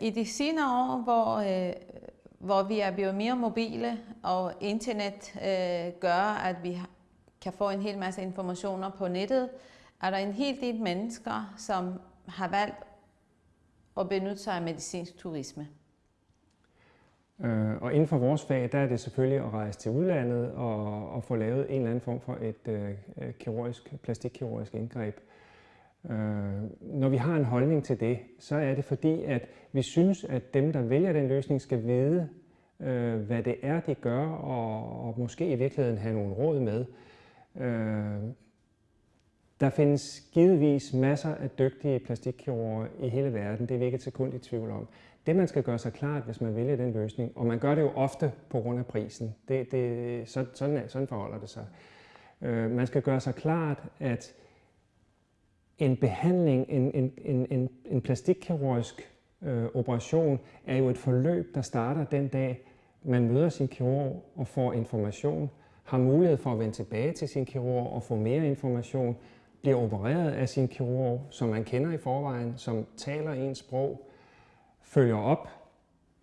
I de senere år, hvor, øh, hvor vi er blevet mere mobile, og internet øh, gør, at vi kan få en hel masse informationer på nettet, er der en hel del mennesker, som har valgt at benytte sig af medicinsk turisme. Øh, og inden for vores fag, der er det selvfølgelig at rejse til udlandet og, og få lavet en eller anden form for et øh, kirurgisk, plastikkirurgisk indgreb. Øh, Øh, når vi har en holdning til det, så er det fordi, at vi synes, at dem, der vælger den løsning, skal vide, øh, hvad det er, de gør, og, og måske i virkeligheden have nogle råd med. Øh, der findes givetvis masser af dygtige plastikkirurger i hele verden, det er vi ikke et sekund i tvivl om. Det man skal gøre sig klart, hvis man vælger den løsning, og man gør det jo ofte på grund af prisen, det, det, sådan, sådan forholder det sig. Øh, man skal gøre sig klart, at en behandling, en, en, en, en, en plastikkirurgisk øh, operation, er jo et forløb, der starter den dag, man møder sin kirurg og får information, har mulighed for at vende tilbage til sin kirurg og få mere information, bliver opereret af sin kirurg, som man kender i forvejen, som taler ens sprog, følger op,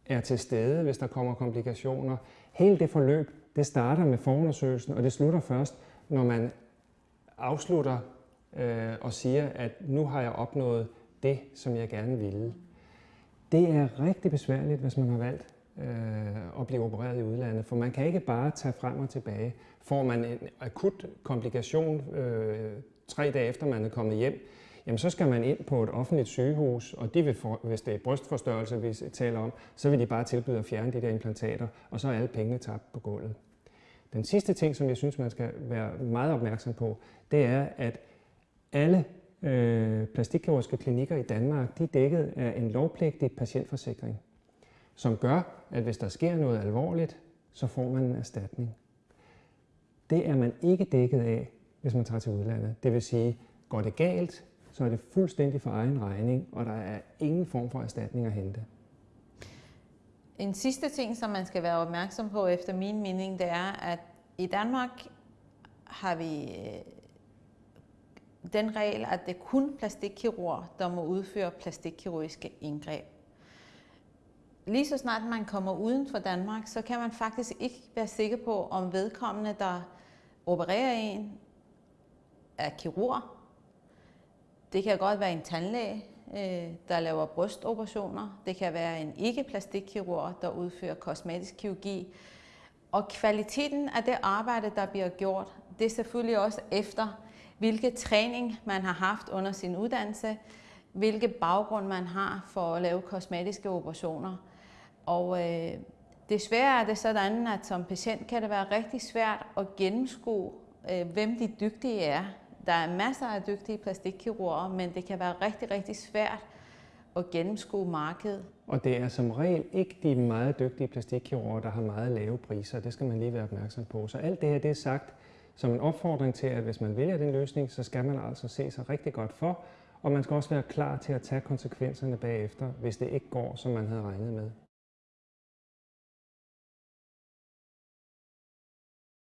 er til stede, hvis der kommer komplikationer. Hele det forløb, det starter med forundersøgelsen, og det slutter først, når man afslutter øh, og siger, at nu har jeg opnået det, som jeg gerne ville. Det er rigtig besværligt, hvis man har valgt øh, at blive opereret i udlandet, for man kan ikke bare tage frem og tilbage. Får man en akut komplikation øh, tre dage efter man er kommet hjem, jamen så skal man ind på et offentligt sygehus, og de vil for, hvis det er brystforstørrelse, vi taler om, så vil de bare tilbyde at fjerne de der implantater, og så er alle pengene tabt på gulvet. Den sidste ting, som jeg synes, man skal være meget opmærksom på, det er, at alle øh, plastikkirurgiske klinikker i Danmark, de er dækket af en lovpligtig patientforsikring, som gør, at hvis der sker noget alvorligt, så får man en erstatning. Det er man ikke dækket af, hvis man tager til udlandet. Det vil sige, går det galt, så er det fuldstændig for egen regning, og der er ingen form for erstatning at hente. En sidste ting, som man skal være opmærksom på efter min mening, det er, at i Danmark har vi øh, den regel, at det er kun plastikkirurger, der må udføre plastikkirurgiske indgreb. Lige så snart man kommer uden for Danmark, så kan man faktisk ikke være sikker på, om vedkommende, der opererer en, er kirurg. Det kan godt være en tandlæge, øh, der laver brystoperationer. Det kan være en ikke-plastikkirurg, der udfører kosmetisk kirurgi. Og kvaliteten af det arbejde, der bliver gjort, det er selvfølgelig også efter, hvilke træning man har haft under sin uddannelse, hvilke baggrund man har for at lave kosmetiske operationer. Og øh, desværre er det sådan, at som patient kan det være rigtig svært at gennemskue, øh, hvem de dygtige er. Der er masser af dygtige plastikkirurger, men det kan være rigtig, rigtig svært at gennemskue markedet. Og det er som regel ikke de meget dygtige plastikkirurger, der har meget lave priser. Det skal man lige være opmærksom på. Så alt det her det er sagt som en opfordring til, at hvis man vælger den løsning, så skal man altså se sig rigtig godt for, og man skal også være klar til at tage konsekvenserne bagefter, hvis det ikke går, som man havde regnet med.